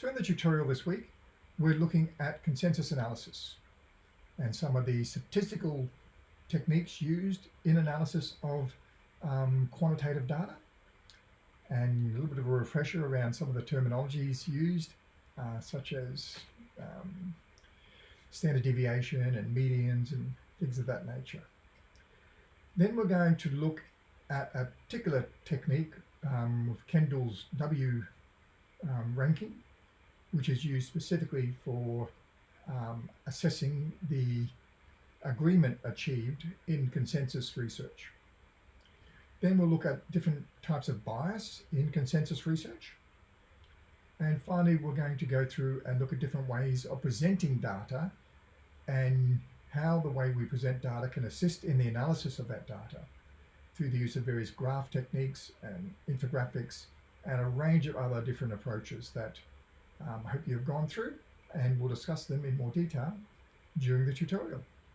So in the tutorial this week, we're looking at consensus analysis and some of the statistical techniques used in analysis of um, quantitative data and a little bit of a refresher around some of the terminologies used uh, such as um, standard deviation and medians and things of that nature. Then we're going to look at a particular technique um, with Kendall's W um, ranking which is used specifically for um, assessing the agreement achieved in consensus research. Then we'll look at different types of bias in consensus research. And finally, we're going to go through and look at different ways of presenting data and how the way we present data can assist in the analysis of that data through the use of various graph techniques and infographics and a range of other different approaches that um, I hope you've gone through and we'll discuss them in more detail during the tutorial.